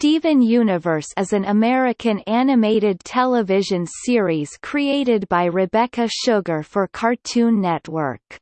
Steven Universe is an American animated television series created by Rebecca Sugar for Cartoon Network.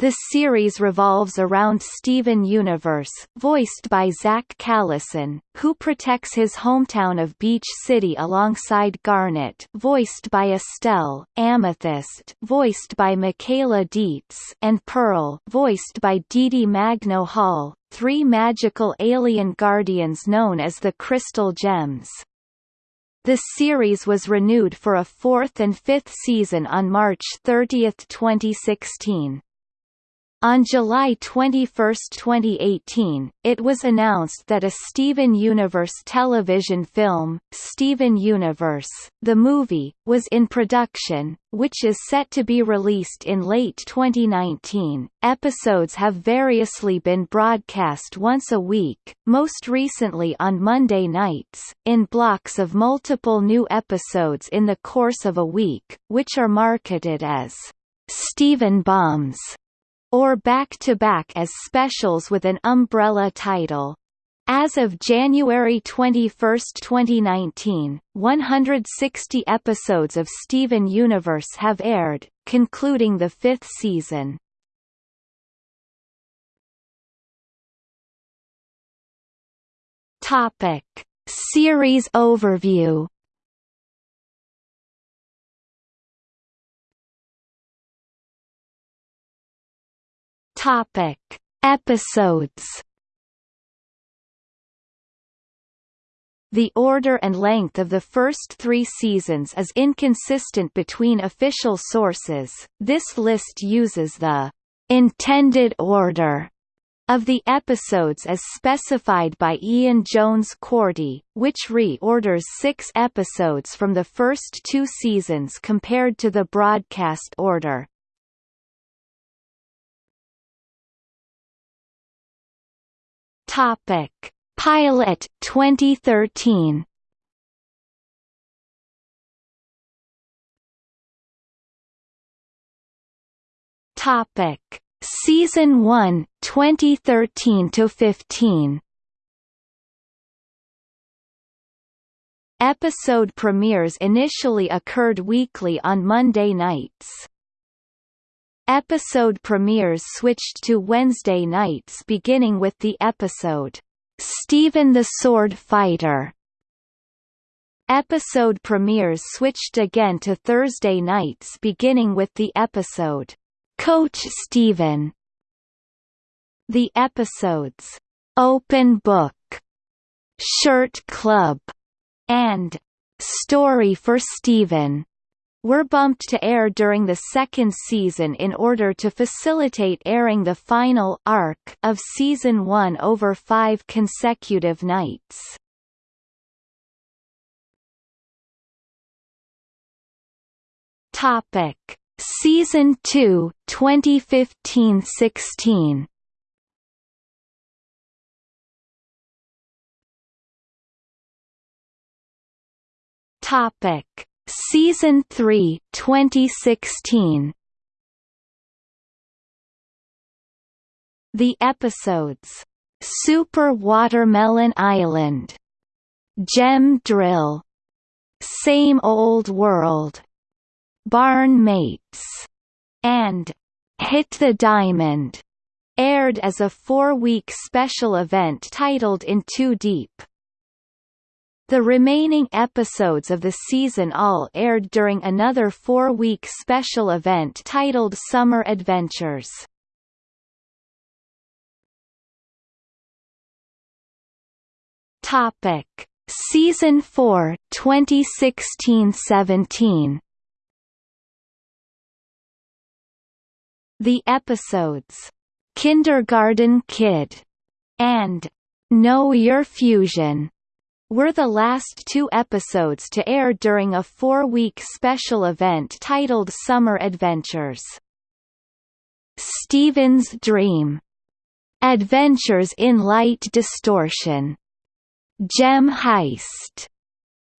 The series revolves around Steven Universe, voiced by Zach Callison, who protects his hometown of Beach City alongside Garnet voiced by Estelle, Amethyst voiced by Michaela Dietz, and Pearl voiced by Dee Magno Hall, three magical alien guardians known as the Crystal Gems. The series was renewed for a fourth and fifth season on March 30, 2016. On July 21, 2018, it was announced that a Steven Universe television film, Steven Universe, the movie, was in production, which is set to be released in late 2019. Episodes have variously been broadcast once a week, most recently on Monday nights, in blocks of multiple new episodes in the course of a week, which are marketed as Steven Bombs or back-to-back -back as specials with an umbrella title. As of January 21, 2019, 160 episodes of Steven Universe have aired, concluding the fifth season. Topic. Series overview Topic: Episodes. The order and length of the first three seasons is inconsistent between official sources. This list uses the intended order of the episodes as specified by Ian Jones Quartey, which reorders six episodes from the first two seasons compared to the broadcast order. Topic: Pilot 2013. Topic: Season 1 2013 to 15. Episode premieres initially occurred weekly on Monday nights. Episode premieres switched to Wednesday nights beginning with the episode, "'Steven the Sword Fighter". Episode premieres switched again to Thursday nights beginning with the episode, "'Coach Steven". The episodes, "'Open Book", "'Shirt Club", and "'Story for Steven' were bumped to air during the second season in order to facilitate airing the final arc of season 1 over 5 consecutive nights. Topic: Season 2, 2015-16. Topic: Season 3, 2016. The episodes. Super Watermelon Island, Gem Drill, Same Old World, Barn Mates, and Hit the Diamond. Aired as a four-week special event titled In Too Deep. The remaining episodes of the season all aired during another four-week special event titled Summer Adventures. Topic: Season 4, 2016-17. The episodes Kindergarten Kid and Know Your Fusion were the last two episodes to air during a four-week special event titled Summer Adventures. Steven's Dream. Adventures in Light Distortion. Gem Heist.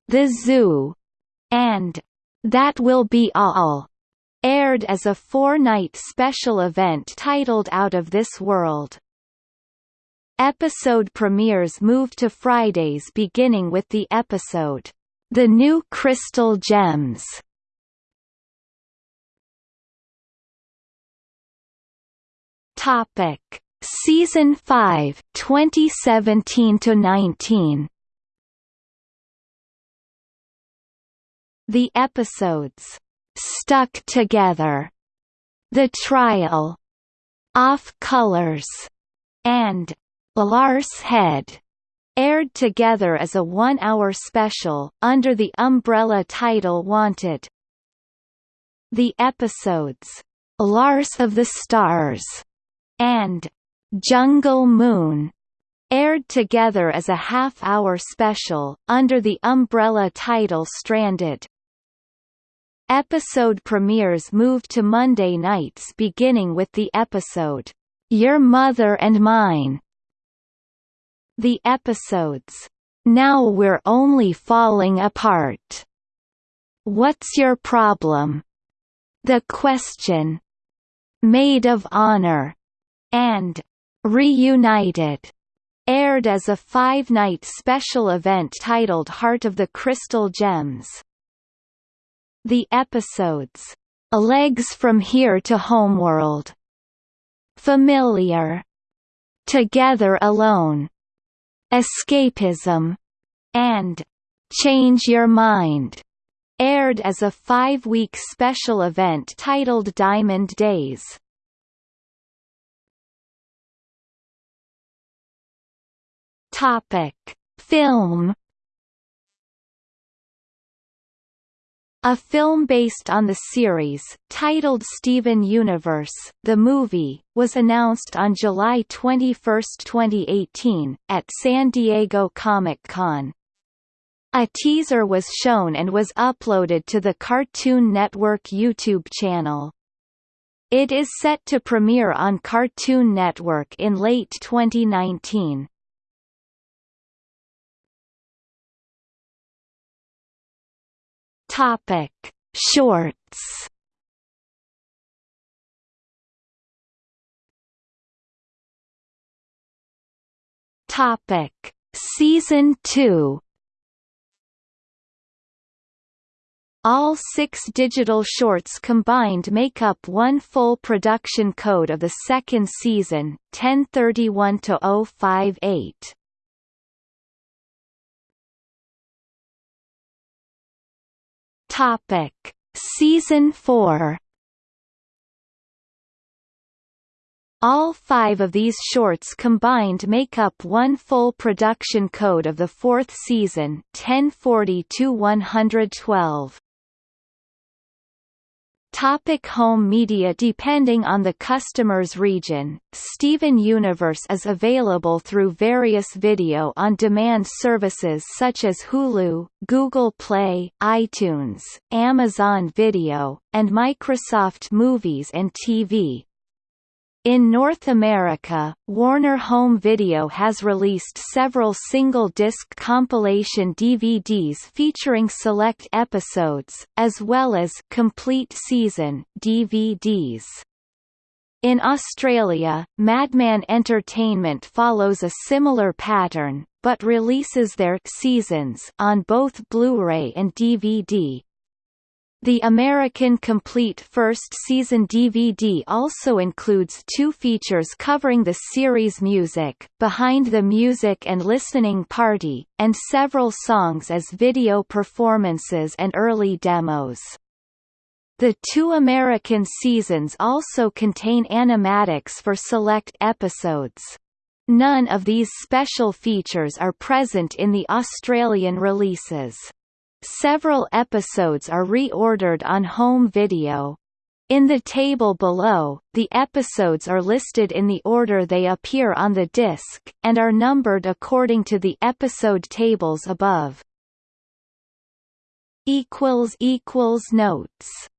The Zoo. And That Will Be All aired as a four-night special event titled Out of This World. Episode premieres moved to Fridays beginning with the episode, The New Crystal Gems. Topic: Season 5, 2017 to 19. The episodes Stuck Together, The Trial, Off Colors, and Lars Head aired together as a one-hour special, under the umbrella title Wanted. The episodes, Lars of the Stars, and Jungle Moon aired together as a half-hour special, under the umbrella title Stranded. Episode premieres moved to Monday nights beginning with the episode, Your Mother and Mine. The episodes, Now We're Only Falling Apart. What's Your Problem? The Question. Maid of Honor and Reunited aired as a five-night special event titled Heart of the Crystal Gems. The episodes, A Legs from Here to Homeworld, Familiar, Together Alone, Escapism, and Change Your Mind, aired as a five-week special event titled Diamond Days. Topic: Film A film based on the series, titled Steven Universe, the movie, was announced on July 21, 2018, at San Diego Comic-Con. A teaser was shown and was uploaded to the Cartoon Network YouTube channel. It is set to premiere on Cartoon Network in late 2019. Topic: Shorts. Topic: Season 2. All six digital shorts combined make up one full production code of the second season, 1031-058. Topic: Season 4 All five of these shorts combined make up one full production code of the fourth season 1040-112. Topic home media Depending on the customer's region, Steven Universe is available through various video-on-demand services such as Hulu, Google Play, iTunes, Amazon Video, and Microsoft Movies and TV. In North America, Warner Home Video has released several single-disc compilation DVDs featuring select episodes, as well as complete season DVDs. In Australia, Madman Entertainment follows a similar pattern, but releases their seasons on both Blu-ray and DVD, the American Complete First Season DVD also includes two features covering the series' music, Behind the Music and Listening Party, and several songs as video performances and early demos. The two American seasons also contain animatics for select episodes. None of these special features are present in the Australian releases. Several episodes are reordered on home video. In the table below, the episodes are listed in the order they appear on the disc, and are numbered according to the episode tables above. Notes